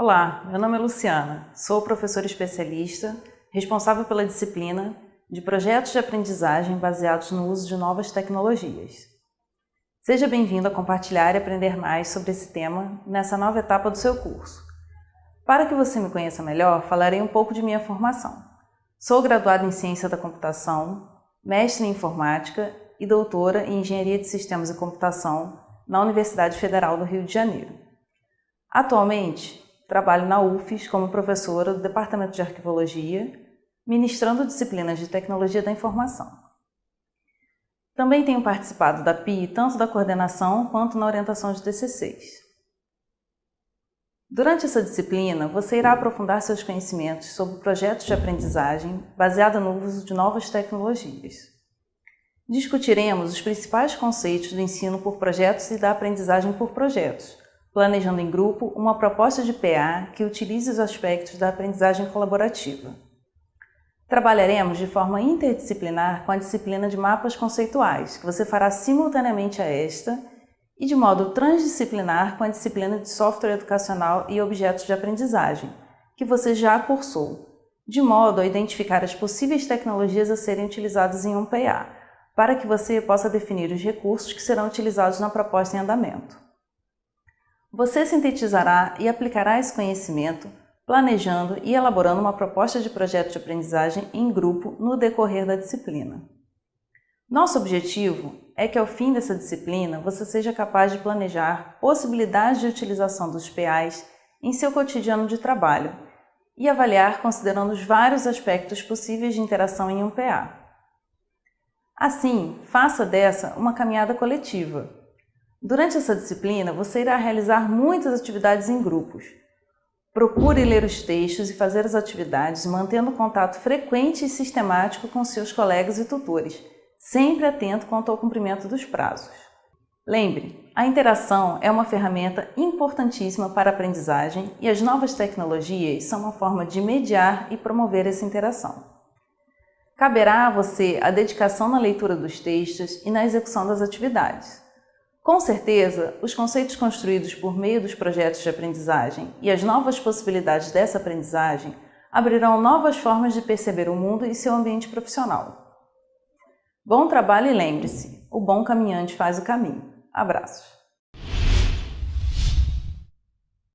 Olá, meu nome é Luciana, sou professora especialista, responsável pela disciplina de projetos de aprendizagem baseados no uso de novas tecnologias. Seja bem-vindo a compartilhar e aprender mais sobre esse tema nessa nova etapa do seu curso. Para que você me conheça melhor, falarei um pouco de minha formação. Sou graduada em Ciência da Computação, mestre em Informática e doutora em Engenharia de Sistemas e Computação na Universidade Federal do Rio de Janeiro. Atualmente, trabalho na UFES como professora do Departamento de Arquivologia, ministrando disciplinas de Tecnologia da Informação. Também tenho participado da PI tanto da coordenação quanto na orientação de TCCs. Durante essa disciplina, você irá aprofundar seus conhecimentos sobre projetos de aprendizagem baseada no uso de novas tecnologias. Discutiremos os principais conceitos do ensino por projetos e da aprendizagem por projetos, planejando em grupo uma proposta de PA que utilize os aspectos da aprendizagem colaborativa. Trabalharemos de forma interdisciplinar com a disciplina de mapas conceituais, que você fará simultaneamente a esta, e de modo transdisciplinar com a disciplina de software educacional e objetos de aprendizagem, que você já cursou, de modo a identificar as possíveis tecnologias a serem utilizadas em um PA, para que você possa definir os recursos que serão utilizados na proposta em andamento. Você sintetizará e aplicará esse conhecimento planejando e elaborando uma proposta de projeto de aprendizagem em grupo no decorrer da disciplina. Nosso objetivo é que ao fim dessa disciplina você seja capaz de planejar possibilidades de utilização dos PAs em seu cotidiano de trabalho e avaliar considerando os vários aspectos possíveis de interação em um PA. Assim, faça dessa uma caminhada coletiva, Durante essa disciplina, você irá realizar muitas atividades em grupos. Procure ler os textos e fazer as atividades mantendo contato frequente e sistemático com seus colegas e tutores, sempre atento quanto ao cumprimento dos prazos. Lembre, a interação é uma ferramenta importantíssima para a aprendizagem e as novas tecnologias são uma forma de mediar e promover essa interação. Caberá a você a dedicação na leitura dos textos e na execução das atividades. Com certeza, os conceitos construídos por meio dos projetos de aprendizagem e as novas possibilidades dessa aprendizagem abrirão novas formas de perceber o mundo e seu ambiente profissional. Bom trabalho e lembre-se, o bom caminhante faz o caminho. Abraços!